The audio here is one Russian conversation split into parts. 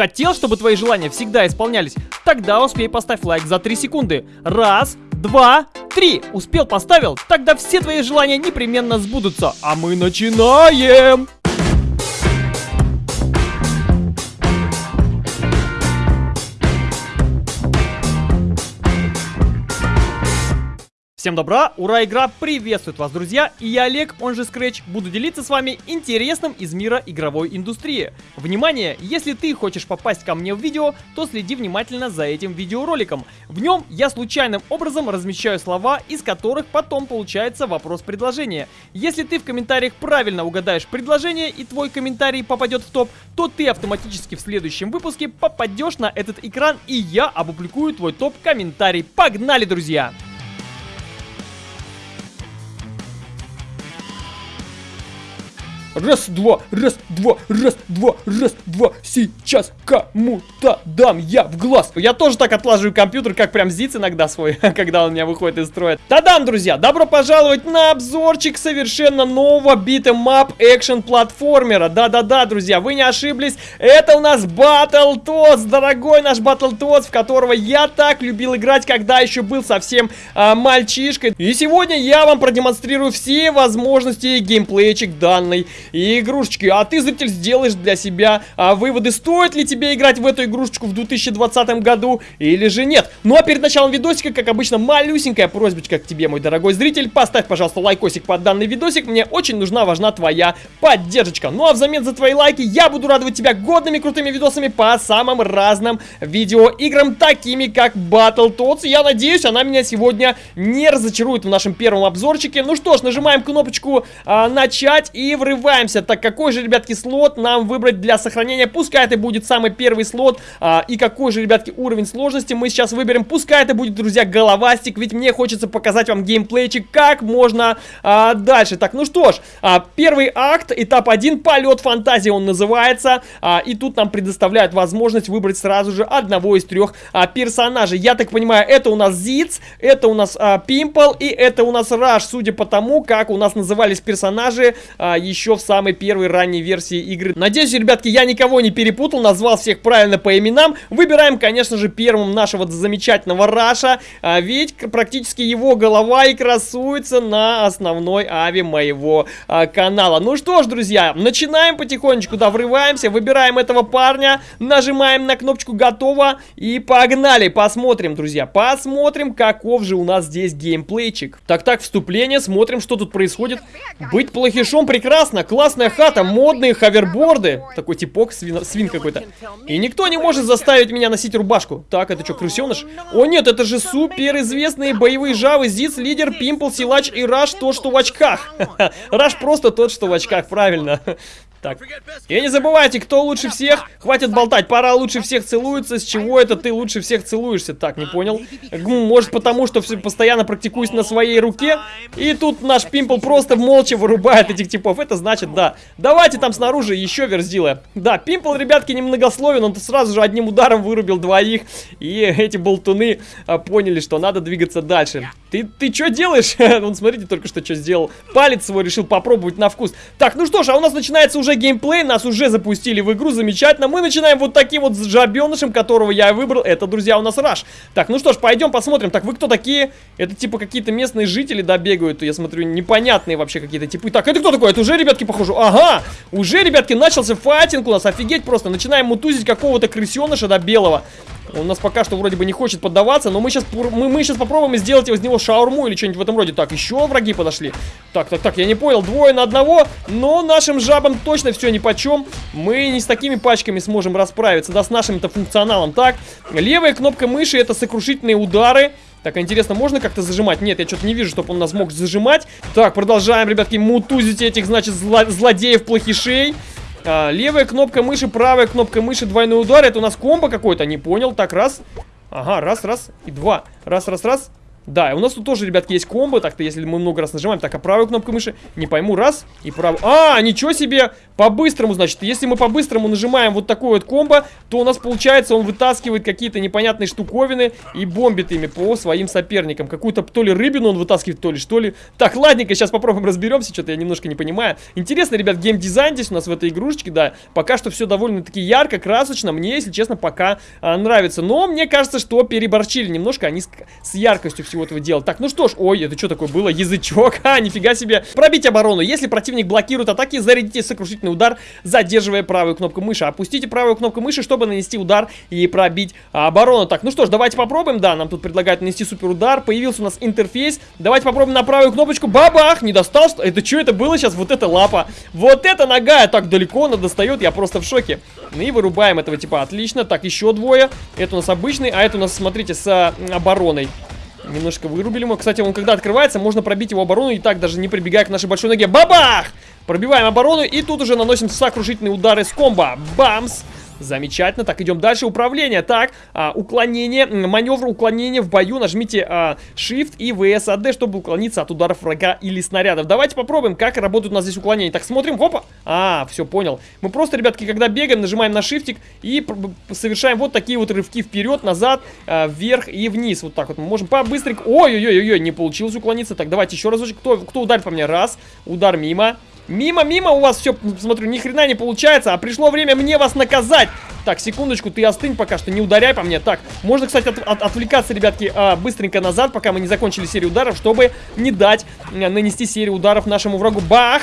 Хотел, чтобы твои желания всегда исполнялись? Тогда успей поставь лайк за 3 секунды. Раз, два, три. Успел, поставил? Тогда все твои желания непременно сбудутся. А мы начинаем! Всем добра, ура, игра приветствует вас, друзья, и я Олег, он же Scratch, буду делиться с вами интересным из мира игровой индустрии. Внимание, если ты хочешь попасть ко мне в видео, то следи внимательно за этим видеороликом. В нем я случайным образом размещаю слова, из которых потом получается вопрос-предложение. Если ты в комментариях правильно угадаешь предложение и твой комментарий попадет в топ, то ты автоматически в следующем выпуске попадешь на этот экран и я опубликую твой топ-комментарий. Погнали, друзья! Раз, два, раз, два, раз, два, раз, два. Сейчас кому-то дам я в глаз. Я тоже так отлаживаю компьютер, как прям Зиц иногда свой, когда он у меня выходит из строя. Та-дам, друзья! Добро пожаловать на обзорчик совершенно нового beat 'em up экшен платформера. Да-да-да, друзья, вы не ошиблись. Это у нас Battletoads, дорогой наш Battletoads, в которого я так любил играть, когда еще был совсем а, мальчишкой. И сегодня я вам продемонстрирую все возможности геймплейчик данной и игрушечки. А ты, зритель, сделаешь для себя а, выводы, стоит ли тебе играть в эту игрушечку в 2020 году или же нет. Ну а перед началом видосика, как обычно, малюсенькая просьбочка к тебе, мой дорогой зритель. Поставь, пожалуйста, лайкосик под данный видосик. Мне очень нужна, важна твоя поддержка. Ну а взамен за твои лайки я буду радовать тебя годными крутыми видосами по самым разным видеоиграм, такими как Battletoads. Я надеюсь, она меня сегодня не разочарует в нашем первом обзорчике. Ну что ж, нажимаем кнопочку а, начать и врываем Разбиваемся. Так, какой же, ребятки, слот нам выбрать для сохранения? Пускай это будет самый первый слот. А, и какой же, ребятки, уровень сложности мы сейчас выберем? Пускай это будет, друзья, головастик. Ведь мне хочется показать вам геймплейчик, как можно а, дальше. Так, ну что ж, а, первый акт, этап 1, полет фантазии он называется. А, и тут нам предоставляют возможность выбрать сразу же одного из трех а, персонажей. Я так понимаю, это у нас Зиц, это у нас а, Пимпл и это у нас Раш. Судя по тому, как у нас назывались персонажи а, еще в в самой первой ранней версии игры. Надеюсь, ребятки, я никого не перепутал, назвал всех правильно по именам. Выбираем, конечно же, первым нашего замечательного Раша, а ведь практически его голова и красуется на основной ави моего а, канала. Ну что ж, друзья, начинаем потихонечку, да, врываемся, выбираем этого парня, нажимаем на кнопочку «Готово» и погнали, посмотрим, друзья, посмотрим, каков же у нас здесь геймплейчик. Так-так, вступление, смотрим, что тут происходит. Быть плохишом прекрасно, классная хата, модные хаверборды. Такой типок, свин, свин какой-то. И никто не может заставить меня носить рубашку. Так, это что, крысеныш? О нет, это же супер известные боевые жавы. Зиц, лидер, Пимпл, Силач и Раш, тот, что в очках. Раш просто тот, что в очках, правильно. Так. И не забывайте, кто лучше всех. Хватит болтать, пора лучше всех целуется. С чего это ты лучше всех целуешься? Так, не понял. Может потому, что все постоянно практикуюсь на своей руке. И тут наш Пимпл просто молча вырубает этих типов. Это значит, да. Давайте там снаружи еще верзилы. Да, Пимпл, ребятки, немногословен. Он сразу же одним ударом вырубил двоих. И эти болтуны а, поняли, что надо двигаться дальше. Ты, ты что делаешь? Вон, смотрите, только что что сделал. Палец свой решил попробовать на вкус. Так, ну что ж, а у нас начинается уже геймплей. Нас уже запустили в игру, замечательно. Мы начинаем вот таким вот жабенышем, которого я выбрал. Это, друзья, у нас Раш. Так, ну что ж, пойдем посмотрим. Так, вы кто такие? Это типа какие-то местные жители, да, бегают. Я смотрю, непонятные вообще какие-то типы. Так, это кто такой? Это уже, ребятки, похоже. Ага, уже, ребятки, начался файтинг у нас. Офигеть просто. Начинаем мутузить какого-то крысеныша, да, белого. Он нас пока что вроде бы не хочет поддаваться, но мы сейчас, мы, мы сейчас попробуем сделать из него шаурму или что-нибудь в этом роде. Так, еще враги подошли. Так, так, так, я не понял, двое на одного, но нашим жабам точно все ни по чем. Мы не с такими пачками сможем расправиться, да, с нашим-то функционалом. Так, левая кнопка мыши это сокрушительные удары. Так, интересно, можно как-то зажимать? Нет, я что-то не вижу, чтобы он нас мог зажимать. Так, продолжаем, ребятки, мутузить этих, значит, зло злодеев-плохишей. А, левая кнопка мыши, правая кнопка мыши, двойной удар. Это у нас комбо какой-то, не понял. Так, раз. Ага, раз, раз и два. Раз, раз, раз. Да, и у нас тут тоже, ребятки, есть комбо. Так-то, если мы много раз нажимаем. Так, а правую кнопку мыши? Не пойму. Раз. И правую. А, ничего себе! По-быстрому, значит. Если мы по-быстрому нажимаем вот такой вот комбо, то у нас получается, он вытаскивает какие-то непонятные штуковины и бомбит ими по своим соперникам. Какую-то то ли рыбину он вытаскивает, то ли что ли. Так, ладненько, сейчас попробуем разберемся. Что-то я немножко не понимаю. Интересно, ребят, геймдизайн здесь у нас в этой игрушечке, да. Пока что все довольно-таки ярко, красочно. Мне, если честно, пока а, нравится. Но мне кажется, что переборчили немножко они с, с яркостью всего этого дела. Так, ну что ж, ой, это что такое было? Язычок, а, нифига себе. Пробить оборону. Если противник блокирует атаки, зарядите сокрушительный удар, задерживая правую кнопку мыши. Опустите правую кнопку мыши, чтобы нанести удар и пробить оборону. Так, ну что ж, давайте попробуем. Да, нам тут предлагают нанести супер удар. Появился у нас интерфейс. Давайте попробуем на правую кнопочку. Бабах! Не достал, что? Это что это было сейчас? Вот эта лапа. Вот эта нога так далеко она достает. Я просто в шоке. Ну и вырубаем этого типа. Отлично. Так, еще двое. Это у нас обычный, а это у нас, смотрите, с обороной. Немножко вырубили мы. Кстати, он когда открывается, можно пробить его оборону и так, даже не прибегая к нашей большой ноге. Бабах! Пробиваем оборону и тут уже наносим сокрушительные удары с комбо. Бамс! Замечательно. Так, идем дальше. Управление. Так, а, уклонение, маневр уклонения в бою. Нажмите а, Shift и VSAD, чтобы уклониться от ударов врага или снарядов. Давайте попробуем, как работает у нас здесь уклонение. Так, смотрим. Опа. А, все, понял. Мы просто, ребятки, когда бегаем, нажимаем на шифтик и совершаем вот такие вот рывки вперед, назад, а, вверх и вниз. Вот так вот мы можем побыстренько... Ой-ой-ой-ой, не получилось уклониться. Так, давайте еще разочек. Кто, кто ударит по мне? Раз. Удар мимо. Мимо, мимо у вас все, смотрю, ни хрена не получается, а пришло время мне вас наказать. Так, секундочку, ты остынь пока что, не ударяй по мне. Так, можно, кстати, от, от, отвлекаться, ребятки, а, быстренько назад, пока мы не закончили серию ударов, чтобы не дать а, нанести серию ударов нашему врагу. Бах!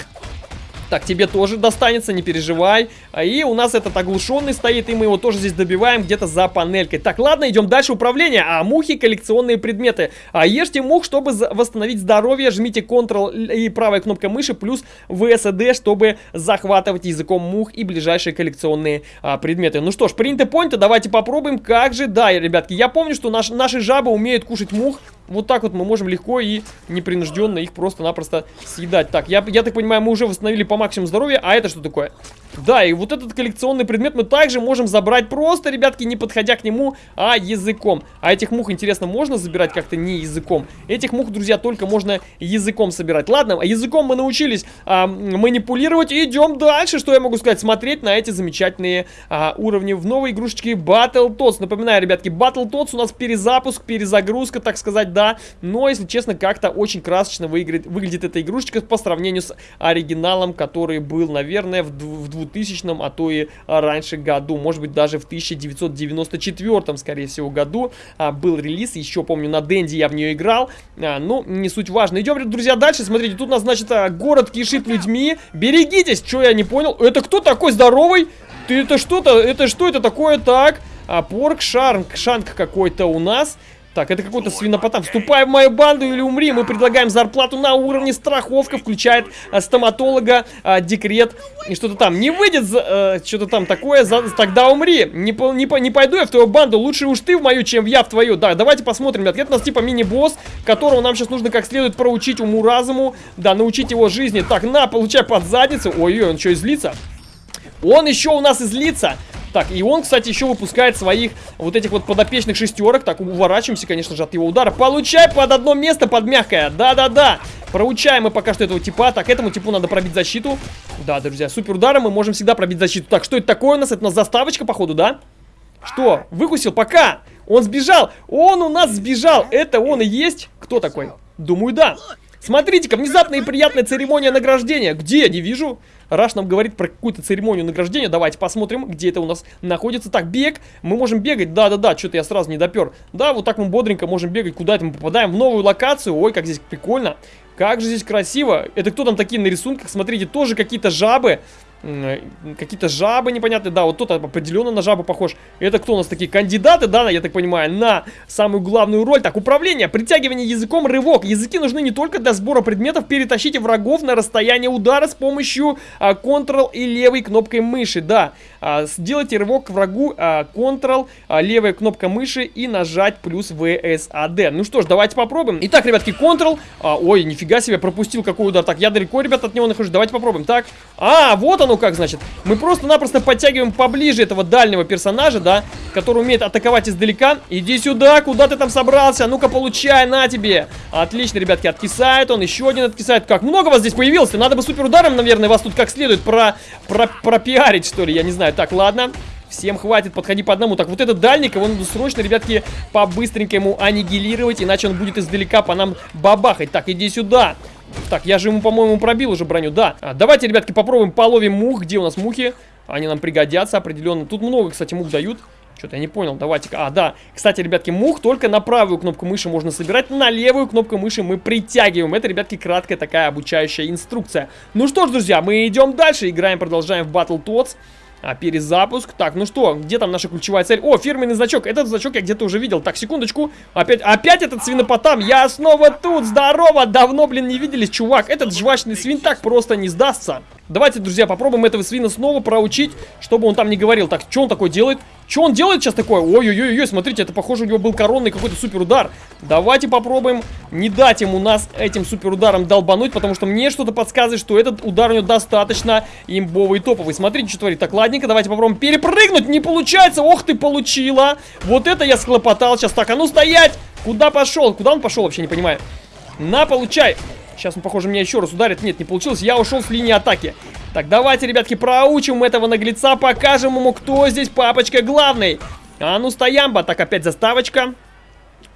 Так, тебе тоже достанется, не переживай. А, и у нас этот оглушенный стоит, и мы его тоже здесь добиваем где-то за панелькой. Так, ладно, идем дальше. Управление. А мухи коллекционные предметы. А ешьте мух, чтобы восстановить здоровье. Жмите Ctrl и правая кнопка мыши плюс VSD, чтобы захватывать языком мух и ближайшие коллекционные а, предметы. Ну что ж, принято понято, давайте попробуем. Как же, да, ребятки, я помню, что наш, наши жабы умеют кушать мух. Вот так вот мы можем легко и непринужденно их просто-напросто съедать. Так, я, я так понимаю, мы уже восстановили по максимуму здоровья. А это что такое? Да, и вот этот коллекционный предмет мы также можем забрать просто, ребятки, не подходя к нему, а языком. А этих мух, интересно, можно забирать как-то не языком? Этих мух, друзья, только можно языком собирать. Ладно, языком мы научились а, манипулировать. Идем дальше. Что я могу сказать? Смотреть на эти замечательные а, уровни в новой игрушечке Battletoads. Напоминаю, ребятки, Battletoads у нас перезапуск, перезагрузка, так сказать, да. Но, если честно, как-то очень красочно выиграет, выглядит эта игрушечка по сравнению с оригиналом, который был, наверное, в, в 2000, а то и раньше году. Может быть, даже в 1994, скорее всего, году а, был релиз. Еще помню, на Денди я в нее играл. А, ну, не суть важно. Идем, друзья, дальше. Смотрите, тут у нас, значит, а, город кишит людьми. Берегитесь! Что я не понял? Это кто такой здоровый? Ты это что-то? Это что это такое? Так, а, порк шанк, шанк какой-то у нас. Так, это какой-то свинопотам. Вступай в мою банду или умри. Мы предлагаем зарплату на уровне страховка. Включает а, стоматолога, а, декрет и что-то там. Не выйдет а, что-то там такое, за, тогда умри. Не, не, не пойду я в твою банду. Лучше уж ты в мою, чем я в твою. Да, давайте посмотрим, ребят. Это у нас типа мини-босс, которого нам сейчас нужно как следует проучить уму-разуму. Да, научить его жизни. Так, на, получай под задницу. Ой-ой, он что, излится? Он еще у нас излится. Так, и он, кстати, еще выпускает своих вот этих вот подопечных шестерок. Так, уворачиваемся, конечно же, от его удара. Получай под одно место, под мягкое. Да-да-да. Проучаем мы пока что этого типа. Так, этому типу надо пробить защиту. Да, друзья, супер ударом мы можем всегда пробить защиту. Так, что это такое у нас? Это у нас заставочка, походу, да? Что? Выкусил? Пока! Он сбежал! Он у нас сбежал! Это он и есть? Кто такой? Думаю, да. Смотрите-ка, внезапная и приятная церемония награждения. Где? Не вижу. Раш нам говорит про какую-то церемонию награждения. Давайте посмотрим, где это у нас находится. Так, бег. Мы можем бегать. Да-да-да, что-то я сразу не допер. Да, вот так мы бодренько можем бегать. Куда это мы попадаем? В новую локацию. Ой, как здесь прикольно. Как же здесь красиво. Это кто там такие на рисунках? Смотрите, тоже какие-то жабы. Какие-то жабы непонятные, да, вот тот определенно на жабу похож. Это кто у нас такие кандидаты, да, я так понимаю, на самую главную роль. Так, управление, притягивание языком, рывок. Языки нужны не только для сбора предметов, перетащите врагов на расстояние удара с помощью а, Ctrl и левой кнопкой мыши, да. А, сделайте рывок к врагу, а, Ctrl, а, левая кнопка мыши и нажать плюс VSAD. Ну что ж, давайте попробуем. Итак, ребятки, Ctrl, а, ой, нифига себе, пропустил какой удар. Так, я далеко, ребят, от него нахожусь, давайте попробуем. Так, а, вот он оно как, значит. Мы просто-напросто подтягиваем поближе этого дальнего персонажа, да, который умеет атаковать издалека. Иди сюда, куда ты там собрался? Ну-ка, получай, на тебе. Отлично, ребятки, откисает он, еще один откисает. Как много вас здесь появилось? Надо бы супер ударом, наверное, вас тут как следует про, про, пропиарить, что ли, я не знаю. Так, ладно. Всем хватит, подходи по одному. Так, вот этот дальник, его надо срочно, ребятки, по-быстренькому аннигилировать, иначе он будет издалека по нам бабахать. Так, иди сюда. Так, я же ему, по-моему, пробил уже броню, да. А, давайте, ребятки, попробуем половим мух. Где у нас мухи? Они нам пригодятся определенно. Тут много, кстати, мух дают. Что-то я не понял, давайте-ка. А, да. Кстати, ребятки, мух только на правую кнопку мыши можно собирать, на левую кнопку мыши мы притягиваем. Это, ребятки, краткая такая обучающая инструкция. Ну что ж, друзья, мы идем дальше, играем, продолжаем в Battle Tots. А, перезапуск. Так, ну что, где там наша ключевая цель? О, фирменный значок. Этот значок я где-то уже видел. Так, секундочку. Опять, опять этот свинопотам. Я снова тут. Здорово. Давно, блин, не виделись, чувак. Этот жвачный свин так просто не сдастся. Давайте, друзья, попробуем этого свина снова проучить, чтобы он там не говорил. Так, что он такое делает? Что он делает сейчас такое? Ой-ой-ой, смотрите, это похоже у него был коронный какой-то супер удар. Давайте попробуем не дать ему нас этим супер ударом долбануть, потому что мне что-то подсказывает, что этот удар у него достаточно имбовый топовый. Смотрите, что творит. Так, ладненько, давайте попробуем перепрыгнуть. Не получается. Ох ты, получила. Вот это я схлопотал сейчас. Так, а ну стоять! Куда пошел? Куда он пошел, вообще не понимаю. На, получай. Сейчас он, похоже, меня еще раз ударит. Нет, не получилось. Я ушел с линии атаки. Так, давайте, ребятки, проучим этого наглеца. Покажем ему, кто здесь папочка главный. А ну, стоямба. Так, опять заставочка.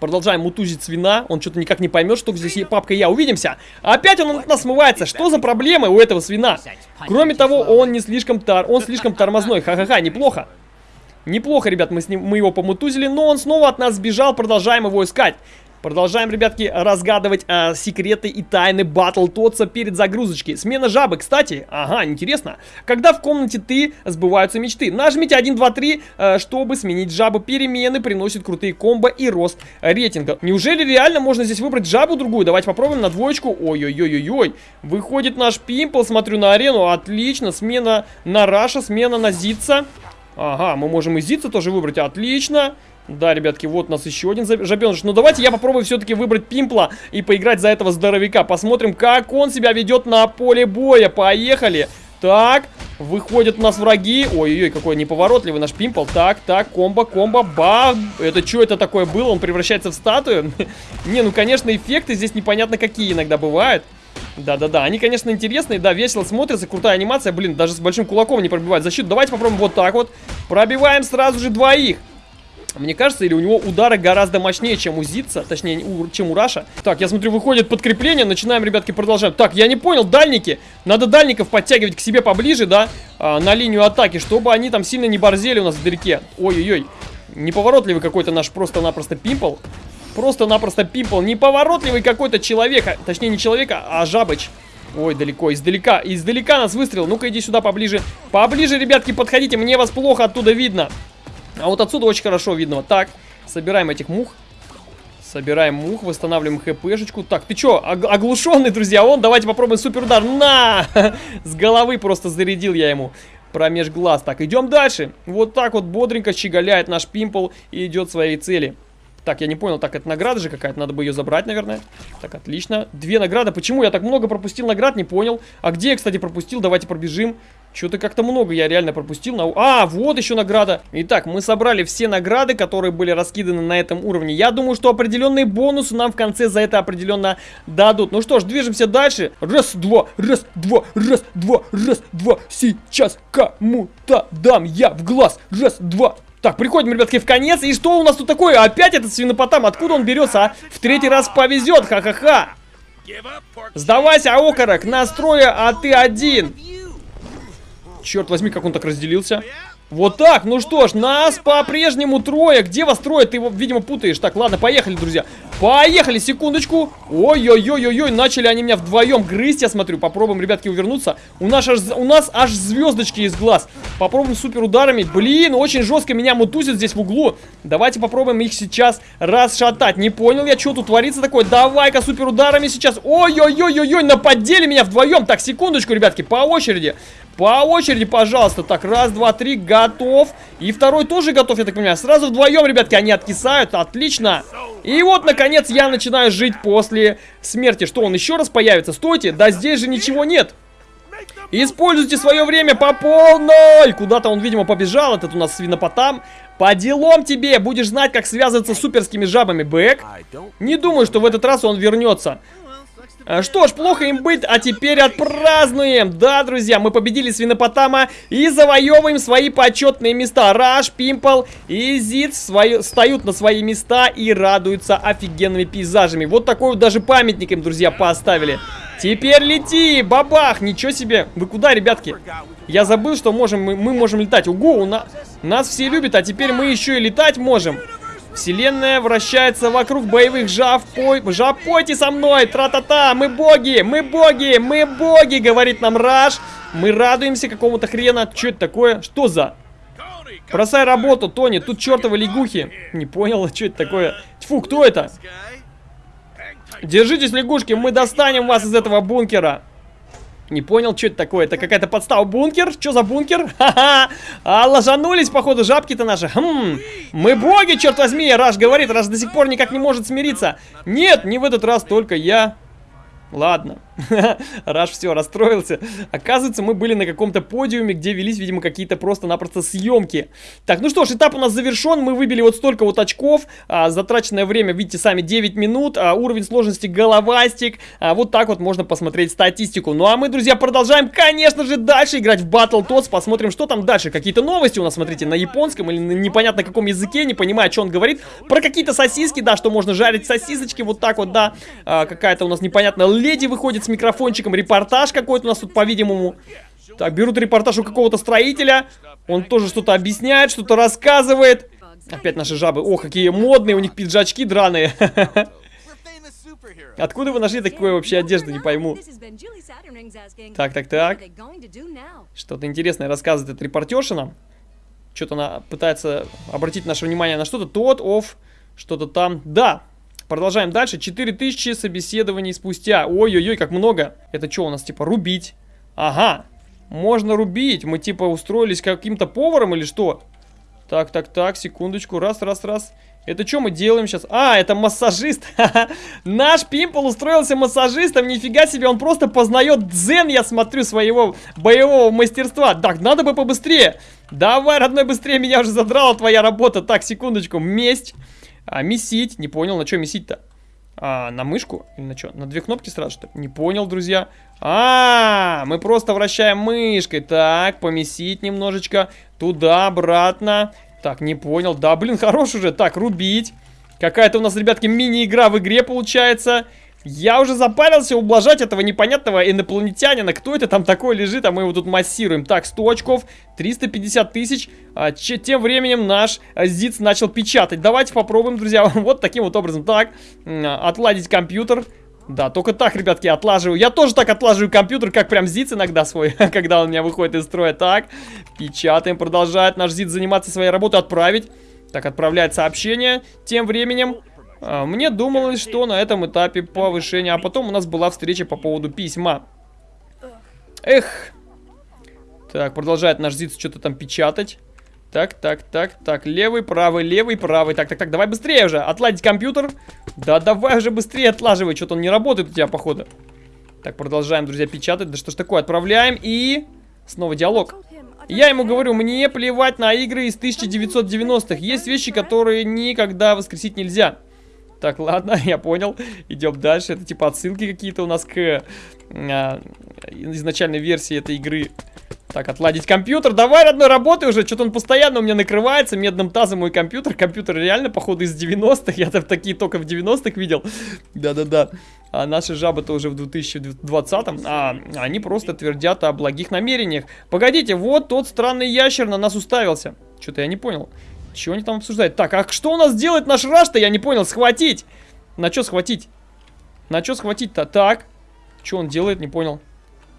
Продолжаем мутузить свина. Он что-то никак не поймет, что здесь папка и я. Увидимся. Опять он от нас смывается. Что за проблемы у этого свина? Кроме того, он не слишком тар... Он слишком тормозной. Ха-ха-ха, неплохо. Неплохо, ребят, мы, с ним, мы его помутузили, но он снова от нас сбежал, продолжаем его искать. Продолжаем, ребятки, разгадывать э, секреты и тайны Батл Тотса перед загрузочкой. Смена жабы, кстати. Ага, интересно. Когда в комнате ты сбываются мечты. Нажмите 1, 2, 3, э, чтобы сменить жабу. Перемены приносят крутые комбо и рост рейтинга. Неужели реально можно здесь выбрать жабу другую? Давайте попробуем на двоечку. Ой-ой-ой-ой-ой. Выходит наш Пимпл, смотрю на арену. Отлично. Смена на Раша, смена на Зица. Ага, мы можем и Зица тоже выбрать. Отлично. Да, ребятки, вот у нас еще один жабеныш. Ну, давайте я попробую все-таки выбрать Пимпла и поиграть за этого здоровяка. Посмотрим, как он себя ведет на поле боя. Поехали. Так, выходят у нас враги. Ой-ой-ой, какой неповоротливый наш Пимпл. Так, так, комбо, комбо, ба. Это что это такое было? Он превращается в статую? Не, ну, конечно, эффекты здесь непонятно какие иногда бывают. Да-да-да, они, конечно, интересные, да, весело смотрятся, крутая анимация, блин, даже с большим кулаком не пробивают защиту. Давайте попробуем вот так вот. Пробиваем сразу же двоих. Мне кажется, или у него удары гораздо мощнее, чем у Зитца, точнее, у, чем у Раша. Так, я смотрю, выходит подкрепление, начинаем, ребятки, продолжаем. Так, я не понял, дальники. Надо дальников подтягивать к себе поближе, да, а, на линию атаки, чтобы они там сильно не борзели у нас вдалеке. Ой-ой-ой, неповоротливый какой-то наш просто-напросто пимпл. Просто-напросто пимпл, неповоротливый какой-то человек, а, точнее, не человек, а жабыч. Ой, далеко, издалека, издалека нас выстрел. Ну-ка, иди сюда поближе. Поближе, ребятки, подходите, мне вас плохо оттуда видно. А вот отсюда очень хорошо видно. Так. Собираем этих мух. Собираем мух, восстанавливаем хпшечку. Так, ты чё, оглушенный, друзья? Он, давайте попробуем супер удар. На! С головы просто зарядил я ему промеж глаз. Так, идем дальше. Вот так вот бодренько щеголяет наш пимпл и идет своей цели. Так, я не понял, так, это награда же какая-то, надо бы ее забрать, наверное. Так, отлично. Две награды, почему я так много пропустил наград, не понял. А где я, кстати, пропустил, давайте пробежим. Что-то как-то много я реально пропустил. На... А, вот еще награда. Итак, мы собрали все награды, которые были раскиданы на этом уровне. Я думаю, что определенные бонусы нам в конце за это определенно дадут. Ну что ж, движемся дальше. Раз, два, раз, два, раз, два, раз, два. Сейчас кому-то дам я в глаз. Раз, два, так, приходим, ребятки, в конец. И что у нас тут такое? Опять этот свинопотам. Откуда он берется, а? В третий раз повезет, ха-ха-ха. Сдавайся, окорок, настроя, а ты один. Черт возьми, как он так разделился. Вот так, ну что ж, нас по-прежнему трое. Где вас трое? Ты его, видимо, путаешь. Так, ладно, поехали, друзья. Поехали, секундочку. Ой-ой-ой-ой-ой, начали они меня вдвоем грызть, я смотрю. Попробуем, ребятки, увернуться. У нас аж, у нас аж звездочки из глаз. Попробуем супер ударами. Блин, очень жестко меня мутузит здесь в углу. Давайте попробуем их сейчас расшатать. Не понял я, что тут творится такое. Давай-ка супер ударами сейчас. Ой-ой-ой-ой-ой, наподели меня вдвоем. Так, секундочку, ребятки, по очереди. По очереди, пожалуйста. Так, раз, два, три, готов. И второй тоже готов, я так понимаю. Сразу вдвоем, ребятки, они откисают. Отлично. И вот, наконец, я начинаю жить после смерти. Что, он еще раз появится? Стойте, да здесь же ничего нет. Используйте свое время по полной! Куда-то он, видимо, побежал, этот у нас свинопотам. По делам тебе! Будешь знать, как связываться с суперскими жабами, Бэк. Не думаю, что в этот раз он вернется. А, что ж, плохо им быть, а теперь отпразднуем! Да, друзья, мы победили свинопотама и завоевываем свои почетные места. Раш, Пимпл и Зид свои, встают на свои места и радуются офигенными пейзажами. Вот такой вот даже памятник им, друзья, поставили. Теперь лети, бабах, ничего себе. Вы куда, ребятки? Я забыл, что можем, мы, мы можем летать. Угу, у нас, нас все любят, а теперь мы еще и летать можем. Вселенная вращается вокруг боевых жав. Пой... Жав, пойте со мной! Тра-та-та! Мы боги! Мы боги! Мы боги! Говорит нам Раш. Мы радуемся какому-то хрена. Что это такое? Что за... Бросай работу, Тони. Тут чертовы лягухи. Не понял, что это такое. Тьфу, кто это? Держитесь, лягушки, мы достанем вас из этого бункера. Не понял, что это такое? Это какая-то подстава. Бункер? Что за бункер? Ха-ха! А, ложанулись, походу, жабки-то наши. Хм, мы боги, черт возьми, Раш говорит. Раш до сих пор никак не может смириться. Нет, не в этот раз, только я. Ладно. Раш все, расстроился. Оказывается, мы были на каком-то подиуме, где велись, видимо, какие-то просто-напросто съемки. Так, ну что ж, этап у нас завершен. Мы выбили вот столько вот очков. А, затраченное время, видите сами, 9 минут. А, уровень сложности головастик. А, вот так вот можно посмотреть статистику. Ну а мы, друзья, продолжаем, конечно же, дальше играть в Battle Tots. Посмотрим, что там дальше. Какие-то новости у нас, смотрите, на японском или на непонятно каком языке. Не понимаю, что он говорит. Про какие-то сосиски, да, что можно жарить сосисочки. Вот так вот, да. А, Какая-то у нас непонятная леди выходит с микрофончиком. Репортаж какой-то у нас тут, по-видимому. Так, берут репортаж у какого-то строителя. Он тоже что-то объясняет, что-то рассказывает. Опять наши жабы. О, какие модные у них пиджачки драные. Откуда вы нашли такую вообще одежду, не пойму. Так, так, так. Что-то интересное рассказывает этот репортерша нам. Что-то она пытается обратить наше внимание на что-то. Тот, оф, что-то там. Да, Продолжаем дальше. 4000 собеседований спустя. Ой-ой-ой, как много. Это что у нас, типа, рубить? Ага. Можно рубить. Мы, типа, устроились каким-то поваром или что? Так, так, так, секундочку. Раз, раз, раз. Это что мы делаем сейчас? А, это массажист. Наш Пимпл устроился массажистом. Нифига себе, он просто познает дзен, я смотрю, своего боевого мастерства. Так, надо бы побыстрее. Давай, родной, быстрее, меня уже задрала твоя работа. Так, секундочку, месть. А, месить. Не понял, на что месить-то? А, на мышку? Или на что? На две кнопки сразу, что? Не понял, друзья. А, мы просто вращаем мышкой. Так, помесить немножечко. Туда, обратно. Так, не понял. Да, блин, хорош уже. Так, рубить. Какая-то у нас, ребятки, мини-игра в игре получается. Я уже запарился ублажать этого непонятного инопланетянина. Кто это там такой лежит, а мы его тут массируем. Так, 100 очков, 350 тысяч. А, тем временем наш ЗИЦ начал печатать. Давайте попробуем, друзья, вот таким вот образом. Так, отладить компьютер. Да, только так, ребятки, отлаживаю. Я тоже так отлаживаю компьютер, как прям ЗИЦ иногда свой, когда он у меня выходит из строя. Так, печатаем, продолжает наш ЗИЦ заниматься своей работой, отправить. Так, отправляет сообщение. Тем временем мне думалось, что на этом этапе повышения, а потом у нас была встреча по поводу письма. Эх. Так, продолжает наш ЗИЦ что-то там печатать. Так, так, так, так, левый, правый, левый, правый. Так, так, так, давай быстрее уже. Отладить компьютер. Да, давай уже быстрее отлаживай. Что-то он не работает у тебя, походу. Так, продолжаем, друзья, печатать. Да что ж такое, отправляем и... Снова диалог. Я ему говорю, мне плевать на игры из 1990-х. Есть вещи, которые никогда воскресить нельзя. Так, ладно, я понял. Идем дальше. Это типа отсылки какие-то у нас к а, изначальной версии этой игры. Так, отладить компьютер. Давай, родной, работай уже. Что-то он постоянно у меня накрывается медным тазом мой компьютер. Компьютер реально, походу, из 90-х. Я там такие только в 90-х видел. Да-да-да. А наши жабы-то уже в 2020-м. А они просто твердят о благих намерениях. Погодите, вот тот странный ящер на нас уставился. Что-то я не понял. Чего они там обсуждают? Так, а что у нас делает наш раш-то? Я не понял. Схватить. На что схватить? На что схватить-то? Так. Что он делает? Не понял.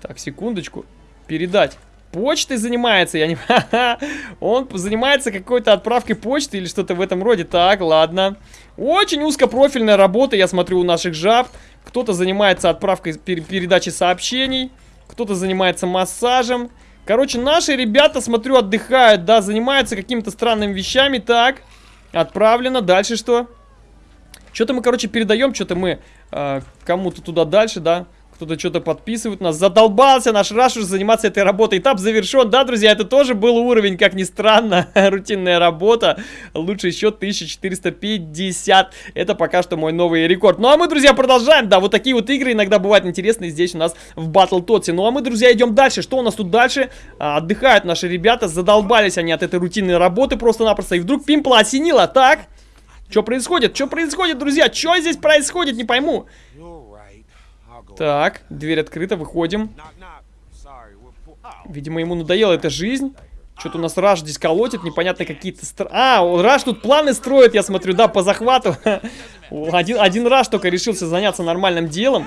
Так, секундочку. Передать. Почтой занимается, я не... Он занимается какой-то отправкой почты или что-то в этом роде. Так, ладно. Очень узкопрофильная работа, я смотрю, у наших жаб. Кто-то занимается отправкой, передачей сообщений. Кто-то занимается массажем. Короче, наши ребята, смотрю, отдыхают, да, занимаются какими-то странными вещами. Так, отправлено. Дальше что? Что-то мы, короче, передаем, что-то мы э, кому-то туда дальше, да. Кто-то что-то подписывает нас. Задолбался наш Раш уже заниматься этой работой. Этап завершен. Да, друзья, это тоже был уровень, как ни странно. Рутинная работа. Лучший счет 1450. Это пока что мой новый рекорд. Ну а мы, друзья, продолжаем. Да, вот такие вот игры иногда бывают интересные здесь у нас в Battle Tots. Ну а мы, друзья, идем дальше. Что у нас тут дальше? А, отдыхают наши ребята. Задолбались они от этой рутинной работы просто-напросто. И вдруг Пимпла осенило. Так. Что происходит? Что происходит, друзья? Что здесь происходит? Не пойму. Так, дверь открыта, выходим. Видимо, ему надоела эта жизнь. Что-то у нас Раш здесь колотит, непонятно какие-то... Стр... А, Раш тут планы строит, я смотрю, да, по захвату. Один, один Раш только решился заняться нормальным делом.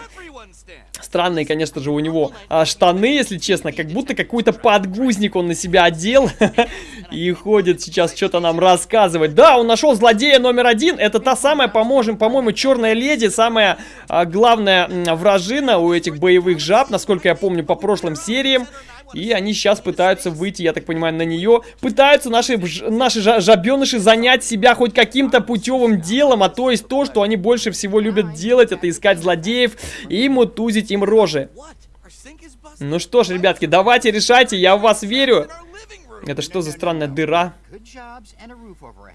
Странные, конечно же, у него а, штаны, если честно, как будто какой-то подгузник он на себя одел и ходит сейчас что-то нам рассказывать. Да, он нашел злодея номер один, это та самая, поможем, по-моему, черная леди, самая а, главная вражина у этих боевых жаб, насколько я помню по прошлым сериям. И они сейчас пытаются выйти, я так понимаю, на нее. Пытаются наши, наши жабеныши занять себя хоть каким-то путевым делом, а то есть то, что они больше всего любят делать, это искать злодеев и мутузить им рожи. Ну что ж, ребятки, давайте решайте, я в вас верю. Это что за странная дыра?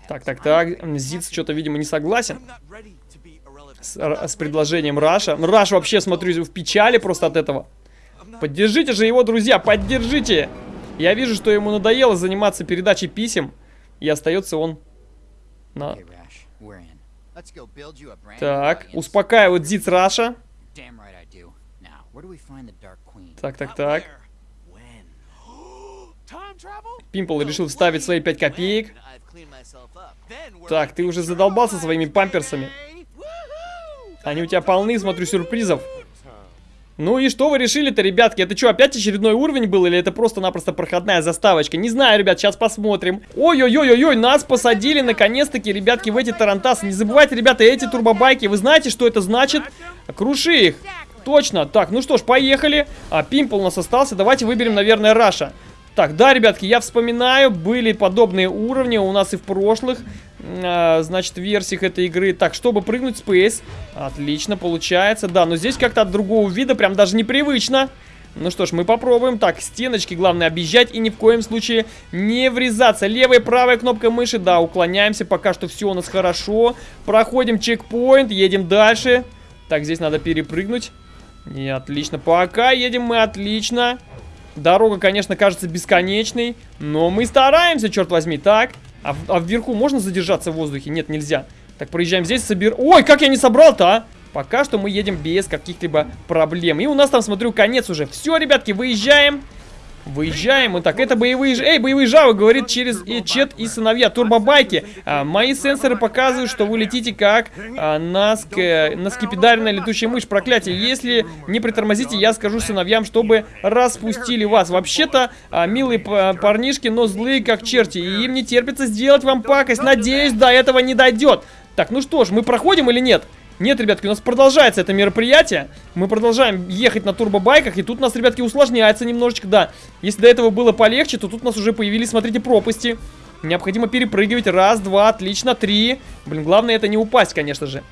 Так, так, так. Зиц что-то, видимо, не согласен с, с предложением Раша. Раш вообще, смотрю, в печали просто от этого. Поддержите же его, друзья, поддержите! Я вижу, что ему надоело заниматься передачей писем, и остается он на... Так, успокаивает Зиц Раша. Так, так, так. Пимпл решил вставить свои 5 копеек. Так, ты уже задолбался своими памперсами. Они у тебя полны, смотрю, сюрпризов. Ну и что вы решили-то, ребятки? Это что, опять очередной уровень был или это просто-напросто проходная заставочка? Не знаю, ребят, сейчас посмотрим. Ой-ой-ой-ой, нас посадили наконец-таки, ребятки, в эти тарантасы. Не забывайте, ребята, эти турбобайки, вы знаете, что это значит? Круши их. Точно. Так, ну что ж, поехали. А, Пимпл у нас остался. Давайте выберем, наверное, Раша. Так, да, ребятки, я вспоминаю, были подобные уровни у нас и в прошлых, э, значит, версиях этой игры. Так, чтобы прыгнуть Space, отлично, получается, да, но здесь как-то от другого вида, прям даже непривычно. Ну что ж, мы попробуем. Так, стеночки главное объезжать и ни в коем случае не врезаться. Левая и правая кнопка мыши, да, уклоняемся, пока что все у нас хорошо. Проходим чекпоинт, едем дальше. Так, здесь надо перепрыгнуть. И отлично, пока едем мы отлично. Дорога, конечно, кажется бесконечной, но мы стараемся, черт возьми. Так, а, а вверху можно задержаться в воздухе? Нет, нельзя. Так, проезжаем здесь, собер... Ой, как я не собрал-то, а? Пока что мы едем без каких-либо проблем. И у нас там, смотрю, конец уже. Все, ребятки, выезжаем. Выезжаем. Вот так, это боевые... Эй, боевые жавы, говорит через и Чет и сыновья. Турбобайки. А, мои сенсоры показывают, что вы летите как а, на, ск... на скипидаренная летучая мышь. Проклятие. Если не притормозите, я скажу сыновьям, чтобы распустили вас. Вообще-то, а, милые парнишки, но злые как черти. И им не терпится сделать вам пакость. Надеюсь, до этого не дойдет. Так, ну что ж, мы проходим или? Нет, ребятки, у нас продолжается это мероприятие. Мы продолжаем ехать на турбобайках. И тут у нас, ребятки, усложняется немножечко, да. Если до этого было полегче, то тут у нас уже появились, смотрите, пропасти. Необходимо перепрыгивать. Раз, два, отлично, три. Блин, главное это не упасть, конечно же.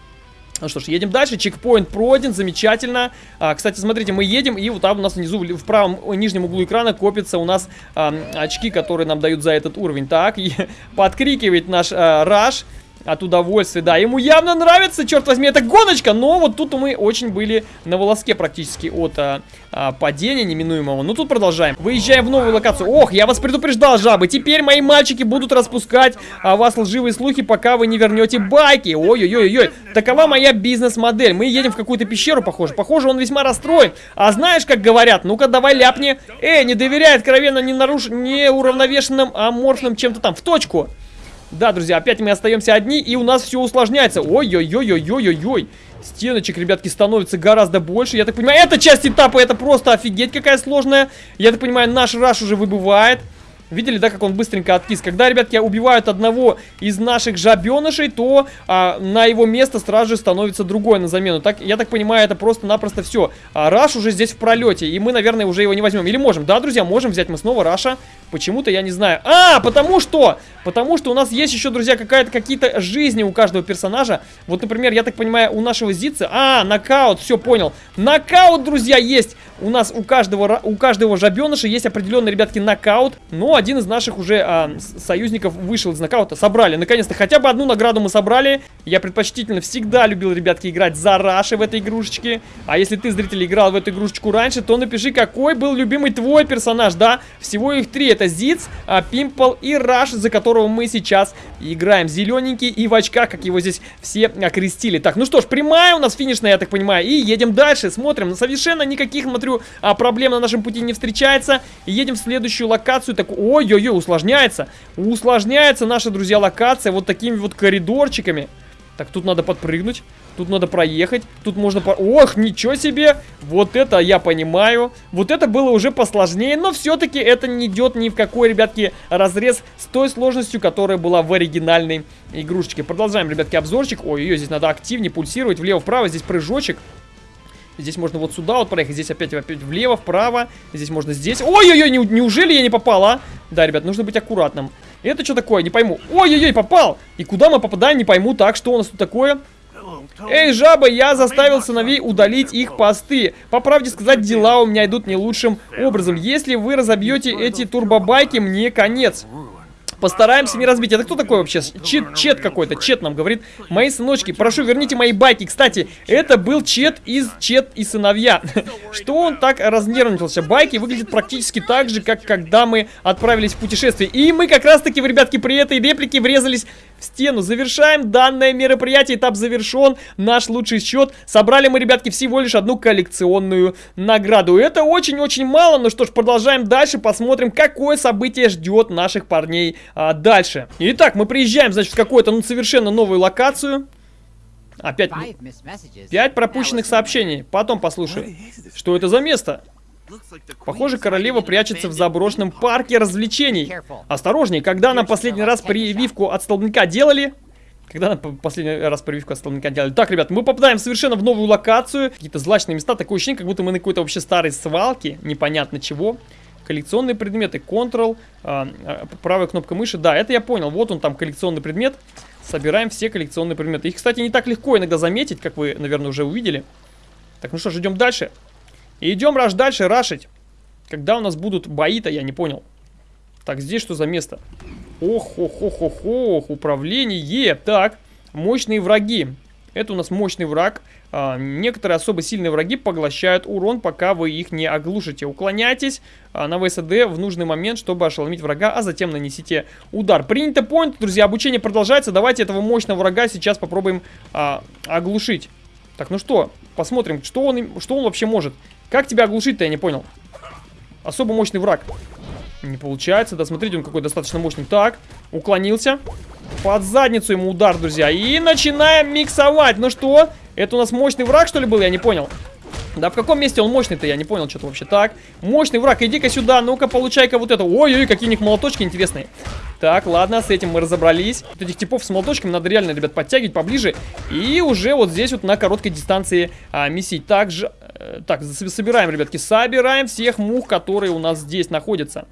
Ну что ж, едем дальше. Чекпоинт пройден, замечательно. А, кстати, смотрите, мы едем, и вот там у нас внизу, в правом нижнем углу экрана копятся у нас а, очки, которые нам дают за этот уровень. Так, и подкрикивает наш а, Раш от удовольствия. Да, ему явно нравится, черт возьми, это гоночка, но вот тут мы очень были на волоске практически от а, а, падения неминуемого. Ну, тут продолжаем. Выезжаем в новую локацию. Ох, я вас предупреждал, жабы. Теперь мои мальчики будут распускать о вас лживые слухи, пока вы не вернете байки. Ой-ой-ой-ой. Такова моя бизнес-модель. Мы едем в какую-то пещеру, похоже. Похоже, он весьма расстроен. А знаешь, как говорят? Ну-ка, давай ляпни. Эй, не доверяй откровенно не наруш... неуравновешенным аморфным чем-то там. В точку. Да, друзья, опять мы остаемся одни, и у нас все усложняется. Ой-ой-ой-ой-ой-ой-ой. Стеночек, ребятки, становится гораздо больше. Я так понимаю, эта часть этапа, это просто офигеть какая сложная. Я так понимаю, наш раш уже выбывает. Видели, да, как он быстренько откис? Когда, ребятки, убивают одного из наших жабенышей, то а, на его место сразу же становится другой на замену. Так, я так понимаю, это просто-напросто все. А Раш уже здесь в пролете, и мы, наверное, уже его не возьмем. Или можем? Да, друзья, можем взять мы снова Раша. Почему-то я не знаю. А, потому что! Потому что у нас есть еще, друзья, какая-то какие-то жизни у каждого персонажа. Вот, например, я так понимаю, у нашего Зица... А, нокаут, все, понял. Нокаут, друзья, есть! У нас у каждого, у каждого жабеныша есть определенный, ребятки, нокаут. Но один из наших уже а, союзников вышел из нокаута. Собрали, наконец-то, хотя бы одну награду мы собрали. Я предпочтительно всегда любил, ребятки, играть за Раши в этой игрушечке. А если ты, зритель, играл в эту игрушечку раньше, то напиши, какой был любимый твой персонаж, да? Всего их три. Это Зиц, а, Пимпл и Раш, за которого мы сейчас играем. Зелененький и в очках, как его здесь все окрестили. Так, ну что ж, прямая у нас финишная, я так понимаю. И едем дальше, смотрим. Совершенно никаких, смотрю, а, проблем на нашем пути не встречается. Едем в следующую локацию. Так, ой-ой-ой, усложняется. Усложняется наша, друзья, локация вот такими вот коридорчиками. Так, тут надо подпрыгнуть. Тут надо проехать. Тут можно... По... Ох, ничего себе! Вот это я понимаю. Вот это было уже посложнее. Но все-таки это не идет ни в какой, ребятки, разрез с той сложностью, которая была в оригинальной игрушечке. Продолжаем, ребятки, обзорчик. Ой, ее здесь надо активнее пульсировать. Влево-вправо. Здесь прыжочек. Здесь можно вот сюда вот проехать. Здесь опять, опять влево, вправо. Здесь можно здесь. Ой-ой-ой, не, неужели я не попал, а? Да, ребят, нужно быть аккуратным. Это что такое? Не пойму. Ой-ой-ой, попал! И куда мы попадаем, не пойму. Так, что у нас тут такое? Эй, жаба, я заставил сыновей удалить их посты. По правде сказать, дела у меня идут не лучшим образом. Если вы разобьете эти турбобайки, мне конец. Постараемся не разбить. Это кто такой вообще? Чет, чет какой-то. Чет нам говорит. Мои сыночки, прошу, верните мои байки. Кстати, это был Чет из Чет и сыновья. Что он так разнервничался? Байки выглядят практически так же, как когда мы отправились в путешествие. И мы как раз-таки, ребятки, при этой реплике врезались в стену. Завершаем данное мероприятие. Этап завершен. Наш лучший счет. Собрали мы, ребятки, всего лишь одну коллекционную награду. Это очень-очень мало. Ну что ж, продолжаем дальше. Посмотрим, какое событие ждет наших парней а, дальше. Итак, мы приезжаем, значит, в какую-то ну, совершенно новую локацию. Опять пять пропущенных сообщений. Потом послушай. Что это за место? Похоже, королева прячется в заброшенном парке развлечений. Осторожней, когда нам последний раз прививку от столбняка делали... Когда нам последний раз прививку от столбняка делали? Так, ребят, мы попадаем совершенно в новую локацию. Какие-то злачные места. Такое ощущение, как будто мы на какой-то вообще старой свалке. Непонятно чего. Коллекционные предметы. Ctrl, а, а, правая кнопка мыши. Да, это я понял. Вот он там коллекционный предмет. Собираем все коллекционные предметы. Их, кстати, не так легко иногда заметить, как вы, наверное, уже увидели. Так, ну что ж, идем дальше. И идем раш дальше рашить. Когда у нас будут бои-то, я не понял. Так, здесь что за место? Ох, ох, ох, ох, ох, управление. Так, мощные враги. Это у нас мощный враг. А, некоторые особо сильные враги поглощают урон, пока вы их не оглушите. Уклоняйтесь а, на ВСД в нужный момент, чтобы ошеломить врага, а затем нанесите удар. Принято point, друзья, обучение продолжается. Давайте этого мощного врага сейчас попробуем а, оглушить. Так, ну что, посмотрим, что он, что он вообще может. Как тебя оглушить-то, я не понял. Особо мощный враг. Не получается. Да, смотрите, он какой достаточно мощный. Так, уклонился. Под задницу ему удар, друзья. И начинаем миксовать. Ну что, это у нас мощный враг, что ли, был? Я не понял. Да в каком месте он мощный-то? Я не понял, что-то вообще. Так, мощный враг, иди-ка сюда. Ну-ка, получай-ка вот это. Ой-ой, какие у них молоточки интересные. Так, ладно, с этим мы разобрались. Вот этих типов с молоточками надо реально, ребят, подтягивать поближе. И уже вот здесь вот на короткой дистанции а, месить. Также, так, собираем, ребятки, собираем всех мух, которые у нас здесь находятся.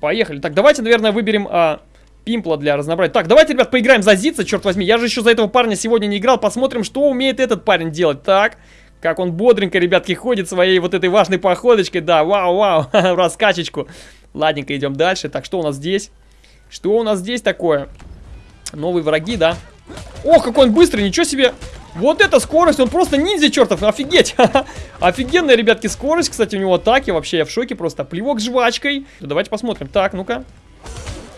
Поехали. Так, давайте, наверное, выберем... А, Пимпла для разнообразия. Так, давайте, ребят, поиграем за Зица, черт возьми. Я же еще за этого парня сегодня не играл. Посмотрим, что умеет этот парень делать. Так, как он бодренько, ребятки, ходит своей вот этой важной походочкой. Да, вау-вау, раскачечку. Ладненько, идем дальше. Так, что у нас здесь? Что у нас здесь такое? Новые враги, да? Ох, какой он быстрый, ничего себе! Вот эта скорость, он просто ниндзя чертов, офигеть! Офигенная, ребятки, скорость, кстати, у него атаки, вообще я в шоке просто. Плевок жвачкой. Давайте посмотрим. Так, ну-ка.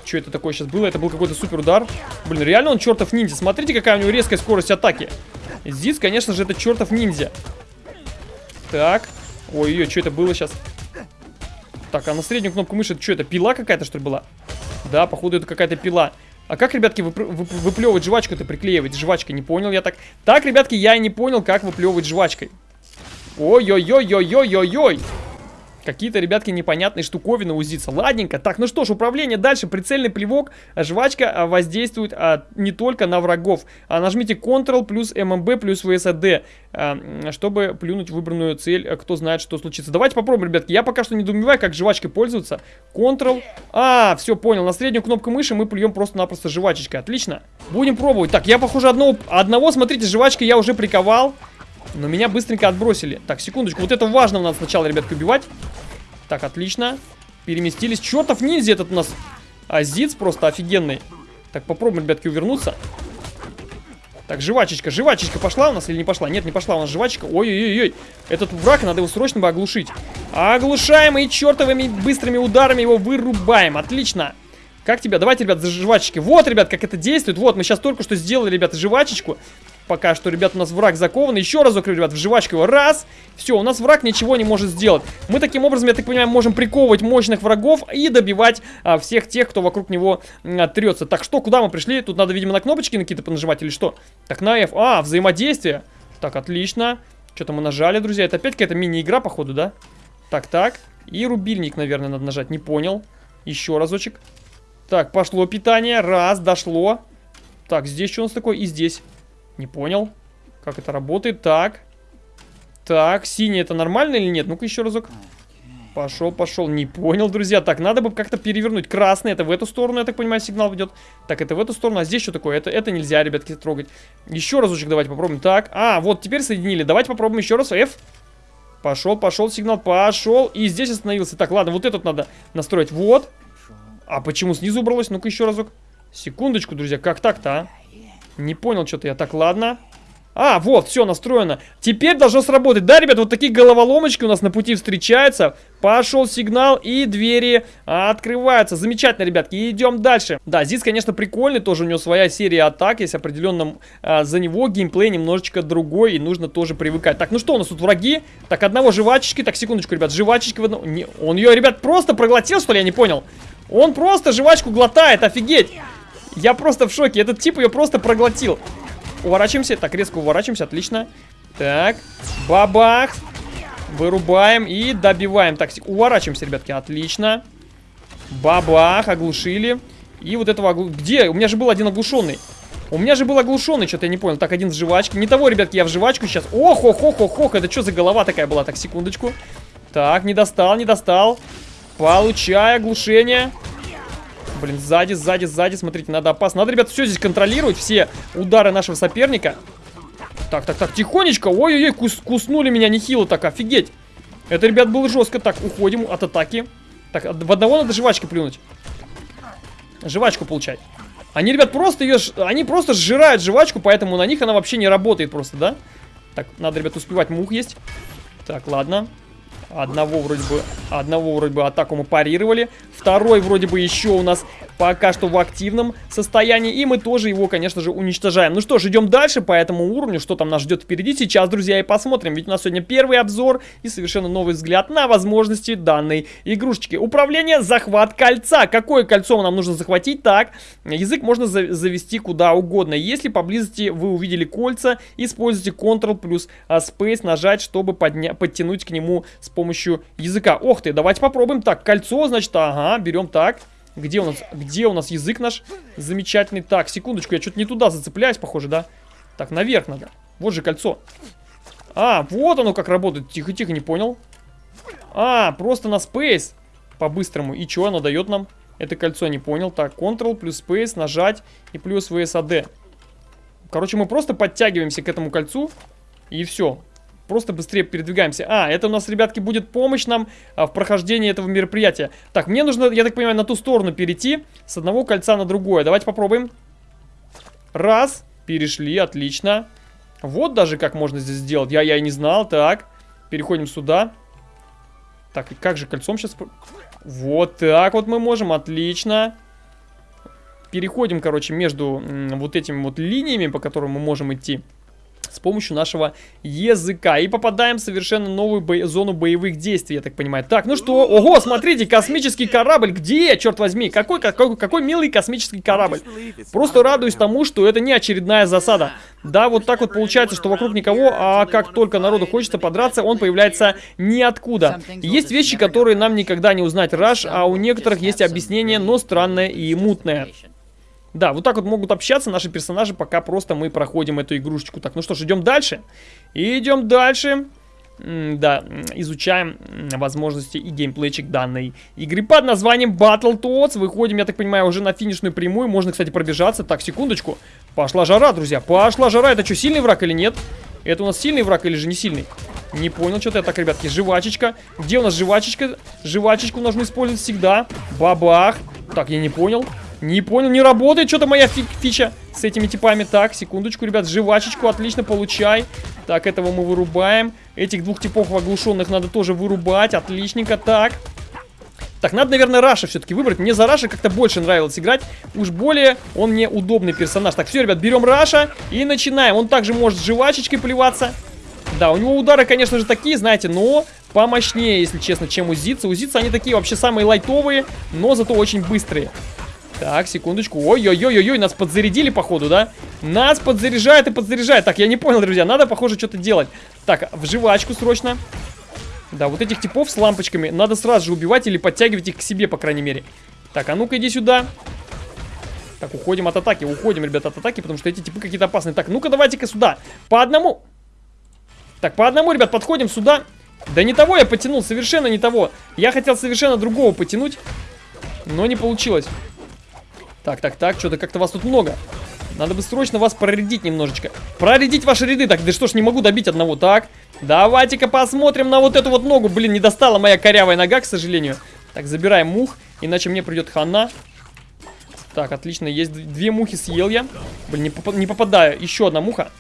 Что это такое сейчас было? Это был какой-то супер удар. Блин, реально он чертов ниндзя. Смотрите, какая у него резкая скорость атаки. Зиц, конечно же, это чертов ниндзя. Так. Ой-ой, что это было сейчас? Так, а на среднюю кнопку мыши, что это, пила какая-то, что ли, была? Да, походу, это какая-то пила. А как, ребятки, вып вып выплевывать жвачку-то приклеивать? Жвачкой, не понял я так. Так, ребятки, я не понял, как выплевывать жвачкой. Ой-ой-ой-ой-ой-ой-ой. Какие-то, ребятки, непонятные штуковины узится. Ладненько. Так, ну что ж, управление дальше. Прицельный плевок. Жвачка а, воздействует а, не только на врагов. А нажмите Ctrl плюс ММБ плюс ВСД, а, чтобы плюнуть выбранную цель. А, кто знает, что случится. Давайте попробуем, ребятки. Я пока что не думаю, как жвачкой пользоваться. Ctrl. А, все, понял. На среднюю кнопку мыши мы плюем просто-напросто жвачечкой. Отлично. Будем пробовать. Так, я, похоже, одного, одного смотрите, жвачкой я уже приковал. Но меня быстренько отбросили. Так, секундочку. Вот это важно надо сначала, ребятки, убивать. Так, отлично. Переместились. Чертов ниндзя этот у нас. Азиц просто офигенный. Так, попробуем, ребятки, увернуться. Так, жвачечка. Жвачечка пошла у нас или не пошла? Нет, не пошла у нас жвачка. Ой-ой-ой. Этот враг, надо его срочно бы оглушить. Оглушаем и чертовыми быстрыми ударами его вырубаем. Отлично. Как тебя? Давайте, ребят, за жвачечки. Вот, ребят, как это действует. Вот, мы сейчас только что сделали, ребята, жвачечку. Пока что, ребят, у нас враг закован. Еще разок, ребят, в жвачку его. Раз. Все, у нас враг ничего не может сделать. Мы таким образом, я так понимаю, можем приковывать мощных врагов и добивать а, всех тех, кто вокруг него а, трется. Так, что, куда мы пришли? Тут надо, видимо, на кнопочки какие-то понажимать или что? Так, на F. А, взаимодействие. Так, отлично. Что-то мы нажали, друзья. Это опять какая-то мини-игра, походу, да? Так, так. И рубильник, наверное, надо нажать. Не понял. Еще разочек. Так, пошло питание. Раз, дошло. Так, здесь что у нас такое? И здесь. Не понял. Как это работает? Так. Так, синий это нормально или нет? Ну-ка еще разок. Пошел, пошел. Не понял, друзья. Так, надо бы как-то перевернуть. Красный, это в эту сторону, я так понимаю, сигнал идет. Так, это в эту сторону. А здесь что такое? Это, это нельзя, ребятки, трогать. Еще разочек давайте попробуем. Так, а, вот теперь соединили. Давайте попробуем еще раз. F. Пошел, пошел сигнал, пошел. И здесь остановился. Так, ладно, вот этот надо настроить. Вот. А почему снизу убралось? Ну-ка еще разок. Секундочку, друзья, как так-то, а? Не понял что-то я. Так, ладно. А, вот, все настроено. Теперь должно сработать. Да, ребят, вот такие головоломочки у нас на пути встречаются. Пошел сигнал, и двери открываются. Замечательно, ребятки. Идем дальше. Да, здесь, конечно, прикольный. Тоже у него своя серия атак. Есть определенно а, за него геймплей немножечко другой. И нужно тоже привыкать. Так, ну что у нас тут враги? Так, одного жвачечки. Так, секундочку, ребят. Жвачечки в одном... Не, он ее, ребят, просто проглотил, что ли? Я не понял. Он просто жвачку глотает. Офигеть. Я просто в шоке. Этот тип ее просто проглотил. Уворачиваемся. Так, резко уворачиваемся. Отлично. Так. Бабах. Вырубаем и добиваем. Так, уворачиваемся, ребятки. Отлично. Бабах. Оглушили. И вот этого оглу... Где? У меня же был один оглушенный. У меня же был оглушенный, что-то я не понял. Так, один в жвачке. Не того, ребятки, я в жвачку сейчас. Ох, ох, ох, ох, ох. Это что за голова такая была? Так, секундочку. Так, не достал, не достал. Получай оглушение. Блин, сзади, сзади, сзади, смотрите, надо опасно. Надо, ребят, все здесь контролировать, все удары нашего соперника. Так, так, так, тихонечко. Ой-ой-ой, кус куснули меня нехило так, офигеть. Это, ребят, было жестко. Так, уходим от атаки. Так, в одного надо жвачки плюнуть. Жвачку получать. Они, ребят, просто ее... Они просто сжирают жвачку, поэтому на них она вообще не работает просто, да? Так, надо, ребят, успевать мух есть. Так, ладно. Одного вроде бы, одного вроде бы атаку мы парировали. Второй вроде бы еще у нас пока что в активном состоянии. И мы тоже его, конечно же, уничтожаем. Ну что ж, идем дальше по этому уровню. Что там нас ждет впереди сейчас, друзья, и посмотрим. Ведь у нас сегодня первый обзор и совершенно новый взгляд на возможности данной игрушечки. Управление, захват кольца. Какое кольцо нам нужно захватить? Так, язык можно за завести куда угодно. Если поблизости вы увидели кольца, используйте Ctrl плюс а, Space нажать, чтобы подтянуть к нему с помощью помощью языка. Ох ты, давайте попробуем. Так, кольцо, значит, ага, берем так. Где у нас, где у нас язык наш замечательный? Так, секундочку, я что-то не туда зацепляюсь, похоже, да? Так, наверх надо. Вот же кольцо. А, вот оно как работает. Тихо-тихо, не понял. А, просто на Space по-быстрому. И что оно дает нам? Это кольцо не понял. Так, Ctrl плюс Space, нажать и плюс VSAD. Короче, мы просто подтягиваемся к этому кольцу. И все просто быстрее передвигаемся. А, это у нас, ребятки, будет помощь нам а, в прохождении этого мероприятия. Так, мне нужно, я так понимаю, на ту сторону перейти с одного кольца на другое. Давайте попробуем. Раз, перешли, отлично. Вот даже как можно здесь сделать. Я, я и не знал. Так, переходим сюда. Так, и как же кольцом сейчас... Вот так вот мы можем, отлично. Переходим, короче, между вот этими вот линиями, по которым мы можем идти. С помощью нашего языка. И попадаем в совершенно новую бо зону боевых действий, я так понимаю. Так, ну что? Ого, смотрите, космический корабль. Где, черт возьми? Какой, какой, какой милый космический корабль. Просто радуюсь тому, что это не очередная засада. Да, вот так вот получается, что вокруг никого, а как только народу хочется подраться, он появляется ниоткуда. Есть вещи, которые нам никогда не узнать Раш, а у некоторых есть объяснение, но странное и мутное. Да, вот так вот могут общаться наши персонажи, пока просто мы проходим эту игрушечку. Так, ну что ж, идем дальше. Идем дальше. да, изучаем возможности и геймплейчик данной игры под названием Battletoads. Выходим, я так понимаю, уже на финишную прямую. Можно, кстати, пробежаться. Так, секундочку. Пошла жара, друзья. Пошла жара. Это что, сильный враг или нет? Это у нас сильный враг или же не сильный? Не понял, что-то я так, ребятки. Жвачечка. Где у нас жвачечка? Жвачечку нужно использовать всегда. Бабах. Так, я не понял. Не понял, не работает что-то моя фи фича с этими типами. Так, секундочку, ребят, жвачечку отлично получай. Так, этого мы вырубаем. Этих двух типов оглушенных надо тоже вырубать. Отличненько, так. Так, надо, наверное, Раша все-таки выбрать. Мне за Раша как-то больше нравилось играть. Уж более он мне удобный персонаж. Так, все, ребят, берем Раша и начинаем. Он также может жвачечкой плеваться. Да, у него удары, конечно же, такие, знаете, но помощнее, если честно, чем у Зица. У Зица они такие вообще самые лайтовые, но зато очень быстрые. Так, секундочку. Ой-ой-ой-ой, нас подзарядили, походу, да? Нас подзаряжает и подзаряжает. Так, я не понял, друзья, надо, похоже, что-то делать. Так, в жвачку срочно. Да, вот этих типов с лампочками надо сразу же убивать или подтягивать их к себе, по крайней мере. Так, а ну-ка иди сюда. Так, уходим от атаки, уходим, ребята, от атаки, потому что эти типы какие-то опасные. Так, ну-ка давайте-ка сюда. По одному. Так, по одному, ребят, подходим сюда. Да не того я потянул, совершенно не того. Я хотел совершенно другого потянуть, но не получилось. Так, так, так, что-то как-то вас тут много. Надо бы срочно вас проредить немножечко. Проредить ваши ряды. Так, да что ж, не могу добить одного. Так, давайте-ка посмотрим на вот эту вот ногу. Блин, не достала моя корявая нога, к сожалению. Так, забираем мух, иначе мне придет хана. Так, отлично, есть две мухи съел я. Блин, не, поп не попадаю. Еще одна муха.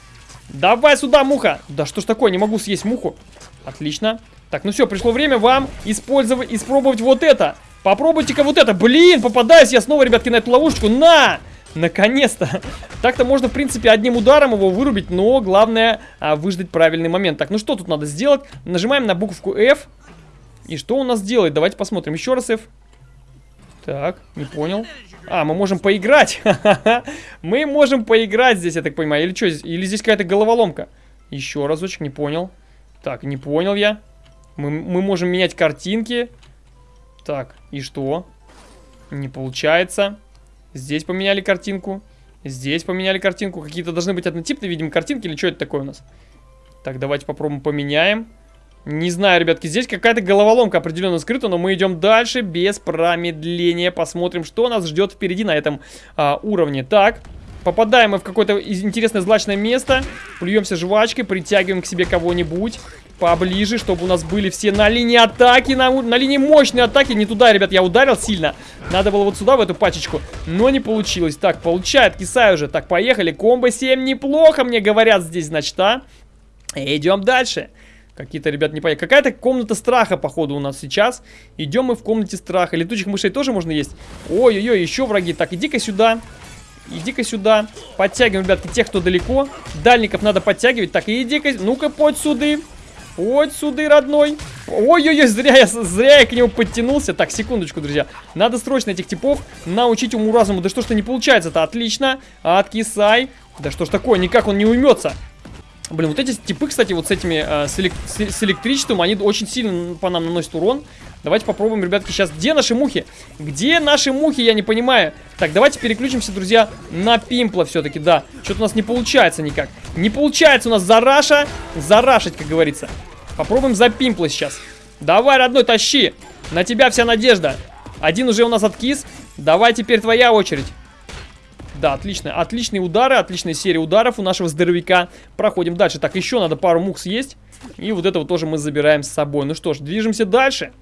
Давай сюда, муха. Да что ж такое, не могу съесть муху. Отлично. Так, ну все, пришло время вам использовать, испробовать вот это. Попробуйте-ка вот это. Блин, попадаюсь я снова, ребятки, на эту ловушечку. На! Наконец-то. Так-то можно, в принципе, одним ударом его вырубить, но главное а, выждать правильный момент. Так, ну что тут надо сделать? Нажимаем на буковку F. И что он нас делает? Давайте посмотрим. Еще раз F. Так, не понял. А, мы можем поиграть. мы можем поиграть здесь, я так понимаю. Или что здесь? Или здесь какая-то головоломка? Еще разочек, не понял. Так, не понял я. Мы, мы можем менять картинки. Так, и что? Не получается. Здесь поменяли картинку. Здесь поменяли картинку. Какие-то должны быть однотипные, видимо, картинки. Или что это такое у нас? Так, давайте попробуем поменяем. Не знаю, ребятки, здесь какая-то головоломка определенно скрыта, но мы идем дальше без промедления. Посмотрим, что нас ждет впереди на этом а, уровне. Так, попадаем мы в какое-то интересное злачное место. Плюемся жвачкой, притягиваем к себе кого-нибудь поближе, чтобы у нас были все на линии атаки, на, на линии мощной атаки. Не туда, ребят, я ударил сильно. Надо было вот сюда, в эту пачечку, но не получилось. Так, получает, кисаю уже. Так, поехали. Комбо 7 неплохо, мне говорят здесь, значит, а? Идем дальше. Какие-то, ребят, не понятно. Какая-то комната страха, походу, у нас сейчас. Идем мы в комнате страха. Летучих мышей тоже можно есть? Ой-ой-ой, еще враги. Так, иди-ка сюда. Иди-ка сюда. Подтягиваем, ребятки, тех, кто далеко. Дальников надо подтягивать. Так, иди-ка, ну-ка, подь сюда. Вот сюда, родной. Ой-ой-ой, зря я, зря я к нему подтянулся. Так, секундочку, друзья. Надо срочно этих типов научить уму-разуму. Да что ж-то не получается-то? Отлично. Откисай. Да что ж такое, никак он не уймется. Блин, вот эти типы, кстати, вот с этими, э, с, элек с, с электричеством, они очень сильно по нам наносят урон. Давайте попробуем, ребятки, сейчас. Где наши мухи? Где наши мухи? Я не понимаю. Так, давайте переключимся, друзья, на пимпла все-таки, да. Что-то у нас не получается никак. Не получается у нас зараша, зарашить, как говорится. Попробуем за пимпла сейчас. Давай, родной, тащи. На тебя вся надежда. Один уже у нас откис. Давай теперь твоя очередь. Да, отлично. Отличные удары, отличная серия ударов у нашего здоровяка. Проходим дальше. Так, еще надо пару мух съесть. И вот этого тоже мы забираем с собой. Ну что ж, движемся дальше.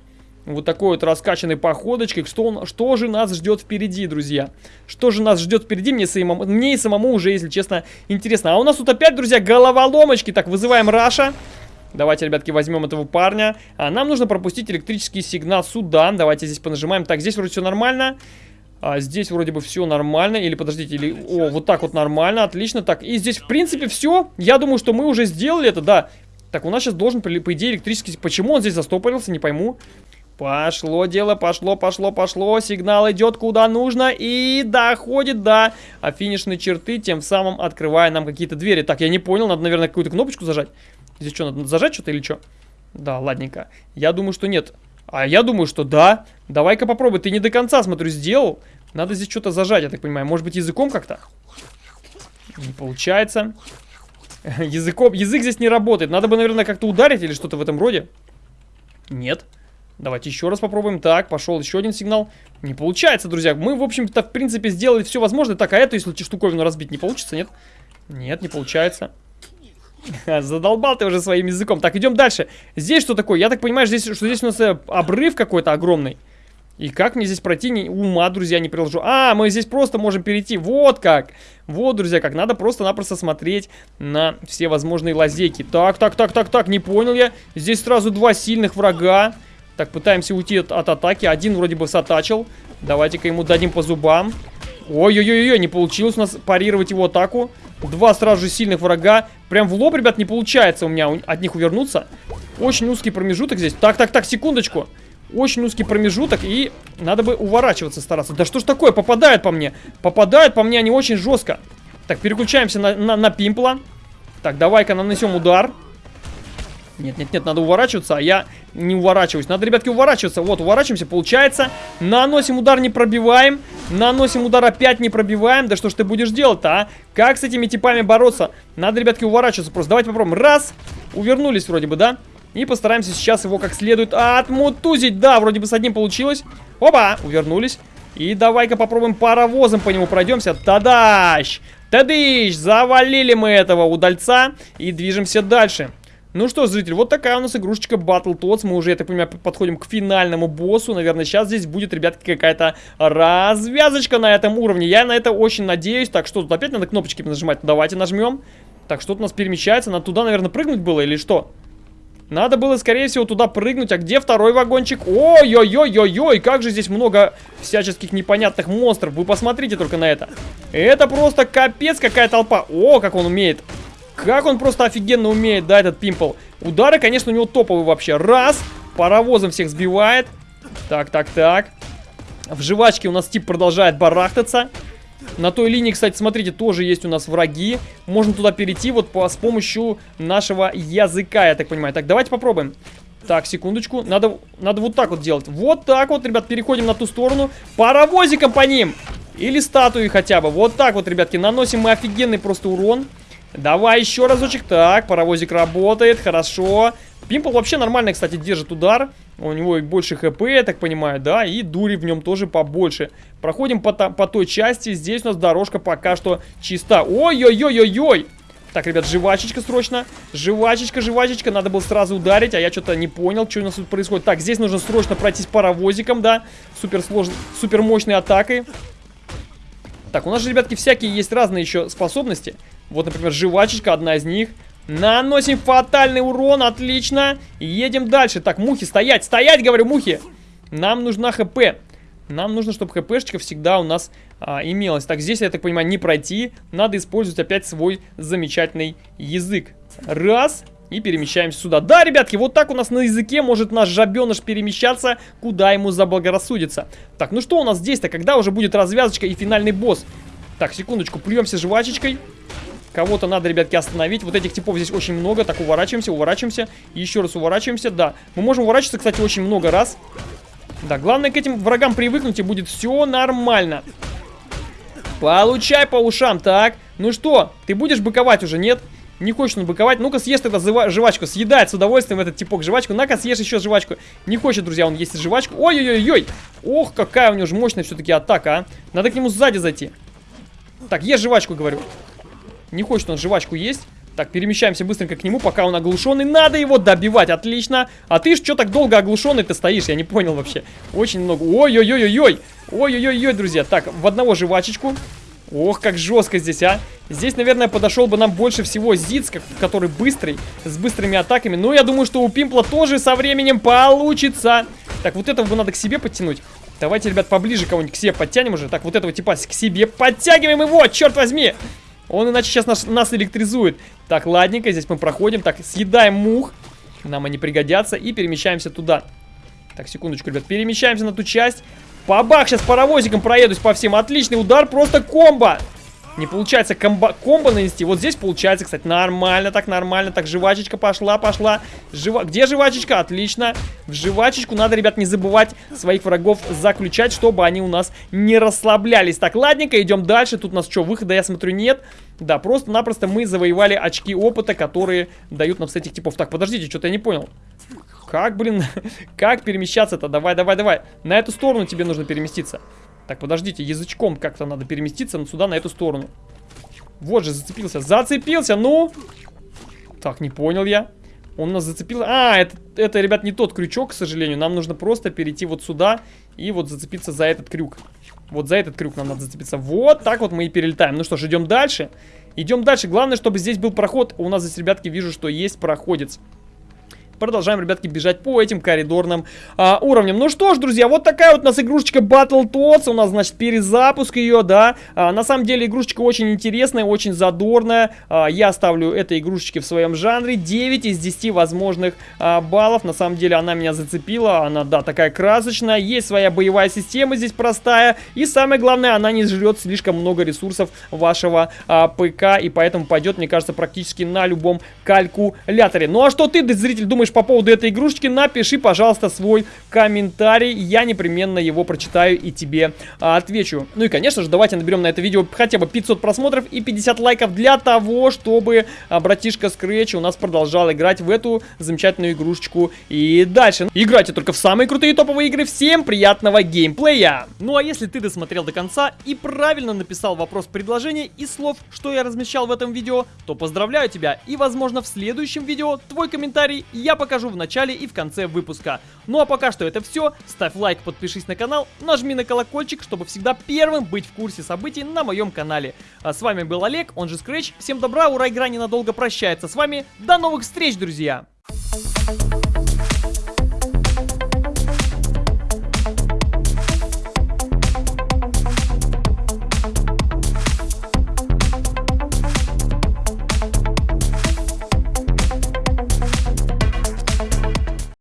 Вот такой вот раскачанной походочкой. Что, что же нас ждет впереди, друзья? Что же нас ждет впереди? Мне, самому, мне и самому уже, если честно, интересно. А у нас тут опять, друзья, головоломочки. Так, вызываем Раша. Давайте, ребятки, возьмем этого парня. А нам нужно пропустить электрический сигнал сюда. Давайте здесь понажимаем. Так, здесь вроде все нормально. А здесь вроде бы все нормально. Или, подождите, или... О, вот так вот нормально, отлично. Так, и здесь, в принципе, все. Я думаю, что мы уже сделали это, да. Так, у нас сейчас должен, по идее, электрический... Почему он здесь застопорился, не пойму. Пошло дело, пошло, пошло, пошло. Сигнал идет куда нужно и доходит до финишной черты, тем самым открывая нам какие-то двери. Так, я не понял, надо, наверное, какую-то кнопочку зажать. Здесь что, надо зажать что-то или что? Да, ладненько. Я думаю, что нет. А я думаю, что да. Давай-ка попробуй. Ты не до конца, смотрю, сделал. Надо здесь что-то зажать, я так понимаю. Может быть, языком как-то? Не получается. Языком... Язык здесь не работает. Надо бы, наверное, как-то ударить или что-то в этом роде. Нет. Давайте еще раз попробуем. Так, пошел еще один сигнал. Не получается, друзья. Мы, в общем-то, в принципе, сделали все возможное. Так, а эту, если штуковину разбить, не получится, нет? Нет, не получается. Задолбал ты уже своим языком. Так, идем дальше. Здесь что такое? Я так понимаю, здесь, что здесь у нас э, обрыв какой-то огромный. И как мне здесь пройти? Не, ума, друзья, не приложу. А, мы здесь просто можем перейти. Вот как. Вот, друзья, как. Надо просто-напросто смотреть на все возможные лазейки. Так, так, так, так, так, не понял я. Здесь сразу два сильных врага. Так, пытаемся уйти от, от атаки. Один вроде бы сатачил. Давайте-ка ему дадим по зубам. Ой-ой-ой, не получилось у нас парировать его атаку. Два сразу же сильных врага. Прям в лоб, ребят, не получается у меня от них увернуться. Очень узкий промежуток здесь. Так, так, так, секундочку. Очень узкий промежуток, и надо бы уворачиваться стараться. Да что ж такое, попадает по мне. Попадают по мне они очень жестко. Так, переключаемся на, на, на пимпла. Так, давай-ка нанесем удар. Нет, нет, нет, надо уворачиваться, а я не уворачиваюсь. Надо, ребятки, уворачиваться. Вот, уворачиваемся, получается. Наносим удар, не пробиваем. Наносим удар, опять не пробиваем. Да что ж ты будешь делать-то, а? Как с этими типами бороться? Надо, ребятки, уворачиваться просто. Давайте попробуем. Раз. Увернулись вроде бы, да? И постараемся сейчас его как следует отмутузить. Да, вроде бы с одним получилось. Опа, увернулись. И давай-ка попробуем паровозом по нему пройдемся. Тадащ! Тадыщ! Завалили мы этого удальца и движемся дальше. Ну что, зритель, вот такая у нас игрушечка Battletoads. Мы уже, я так понимаю, подходим к финальному боссу. Наверное, сейчас здесь будет, ребятки, какая-то развязочка на этом уровне. Я на это очень надеюсь. Так, что тут опять надо кнопочки нажимать? Давайте нажмем. Так, что-то у нас перемещается. Надо туда, наверное, прыгнуть было или что? Надо было, скорее всего, туда прыгнуть. А где второй вагончик? Ой-ой-ой-ой-ой, как же здесь много всяческих непонятных монстров. Вы посмотрите только на это. Это просто капец какая толпа. О, как он умеет как он просто офигенно умеет, да, этот пимпл. Удары, конечно, у него топовые вообще. Раз, паровозом всех сбивает. Так, так, так. В жвачке у нас тип продолжает барахтаться. На той линии, кстати, смотрите, тоже есть у нас враги. Можно туда перейти вот по, с помощью нашего языка, я так понимаю. Так, давайте попробуем. Так, секундочку. Надо, надо вот так вот делать. Вот так вот, ребят, переходим на ту сторону. Паровозиком по ним. Или статуи хотя бы. Вот так вот, ребятки, наносим мы офигенный просто урон. Давай еще разочек. Так, паровозик работает, хорошо. Пимпл вообще нормально, кстати, держит удар. У него и больше хп, я так понимаю, да, и дури в нем тоже побольше. Проходим по, по той части. Здесь у нас дорожка пока что чиста. Ой-ой-ой-ой-ой! Так, ребят, жвачечка срочно. Жвачечка, жвачечка. Надо было сразу ударить, а я что-то не понял, что у нас тут происходит. Так, здесь нужно срочно пройтись паровозиком, да. Супер сложной, супер мощной атакой. Так, у нас же, ребятки, всякие есть разные еще способности. Вот, например, жвачечка, одна из них. Наносим фатальный урон, отлично. Едем дальше. Так, мухи, стоять, стоять, говорю, мухи. Нам нужна хп. Нам нужно, чтобы хпшечка всегда у нас а, имелась. Так, здесь, я так понимаю, не пройти. Надо использовать опять свой замечательный язык. Раз. И перемещаемся сюда. Да, ребятки, вот так у нас на языке может наш жабеныш перемещаться, куда ему заблагорассудится. Так, ну что у нас здесь-то? Когда уже будет развязочка и финальный босс? Так, секундочку, плюемся жвачечкой. Кого-то надо, ребятки, остановить. Вот этих типов здесь очень много. Так, уворачиваемся, уворачиваемся. Еще раз уворачиваемся. Да, мы можем уворачиваться, кстати, очень много раз. Да, главное к этим врагам привыкнуть, и будет все нормально. Получай по ушам. Так, ну что, ты будешь быковать уже, нет? Не хочет он быковать. Ну-ка, съешь тогда жвачку. Съедает с удовольствием этот типок жвачку. На-ка, съешь еще жвачку. Не хочет, друзья, он есть жвачку. Ой-ой-ой-ой. Ох, какая у него же мощная все-таки атака, а. Надо к нему сзади зайти. Так, ешь жвачку, говорю. Не хочет он жвачку есть. Так, перемещаемся быстренько к нему, пока он оглушенный. Надо его добивать, отлично. А ты ж что так долго оглушенный ты стоишь? Я не понял вообще. Очень много. Ой-ой-ой-ой-ой. Ой-ой-ой-ой, друзья. Так, в одного жвачечку. Ох, как жестко здесь, а. Здесь, наверное, подошел бы нам больше всего Зиц, который быстрый, с быстрыми атаками. Но я думаю, что у Пимпла тоже со временем получится. Так, вот этого бы надо к себе подтянуть. Давайте, ребят, поближе кого-нибудь к себе подтянем уже. Так, вот этого типа к себе подтягиваем его, черт возьми! Он иначе сейчас нас, нас электризует. Так, ладненько, здесь мы проходим. Так, съедаем мух. Нам они пригодятся. И перемещаемся туда. Так, секундочку, ребят. Перемещаемся на ту часть. Бабах, сейчас паровозиком проедусь по всем. Отличный удар, просто комбо. Не получается комбо, комбо нанести. Вот здесь получается, кстати, нормально, так нормально. Так, жвачечка пошла, пошла. Жива... Где жвачечка? Отлично. В жвачечку надо, ребят, не забывать своих врагов заключать, чтобы они у нас не расслаблялись. Так, ладненько, идем дальше. Тут у нас что, выхода, я смотрю, нет. Да, просто-напросто мы завоевали очки опыта, которые дают нам с этих типов. Так, подождите, что-то я не понял. Как, блин, как перемещаться-то? Давай, давай, давай. На эту сторону тебе нужно переместиться. Так, подождите, язычком как-то надо переместиться сюда, на эту сторону. Вот же, зацепился. Зацепился, ну! Так, не понял я. Он нас зацепил. А, это, это, ребят, не тот крючок, к сожалению. Нам нужно просто перейти вот сюда и вот зацепиться за этот крюк. Вот за этот крюк нам надо зацепиться. Вот так вот мы и перелетаем. Ну что ж, идем дальше. Идем дальше. Главное, чтобы здесь был проход. У нас здесь, ребятки, вижу, что есть проходец продолжаем, ребятки, бежать по этим коридорным а, уровням. Ну что ж, друзья, вот такая вот у нас игрушечка Battletoads. У нас, значит, перезапуск ее, да. А, на самом деле, игрушечка очень интересная, очень задорная. А, я ставлю этой игрушечке в своем жанре 9 из 10 возможных а, баллов. На самом деле, она меня зацепила. Она, да, такая красочная. Есть своя боевая система здесь простая. И самое главное, она не жрет слишком много ресурсов вашего а, ПК. И поэтому пойдет, мне кажется, практически на любом калькуляторе. Ну а что ты, зритель, думаешь думаешь по поводу этой игрушечки, напиши, пожалуйста, свой комментарий. Я непременно его прочитаю и тебе а, отвечу. Ну и, конечно же, давайте наберем на это видео хотя бы 500 просмотров и 50 лайков для того, чтобы а, братишка Scratch у нас продолжал играть в эту замечательную игрушечку и дальше. Играйте только в самые крутые топовые игры. Всем приятного геймплея! Ну а если ты досмотрел до конца и правильно написал вопрос предложения и слов, что я размещал в этом видео, то поздравляю тебя и, возможно, в следующем видео твой комментарий я покажу в начале и в конце выпуска. Ну а пока что это все. Ставь лайк, подпишись на канал, нажми на колокольчик, чтобы всегда первым быть в курсе событий на моем канале. А с вами был Олег, он же Scratch. Всем добра, ура, игра ненадолго прощается с вами. До новых встреч, друзья! Thank you.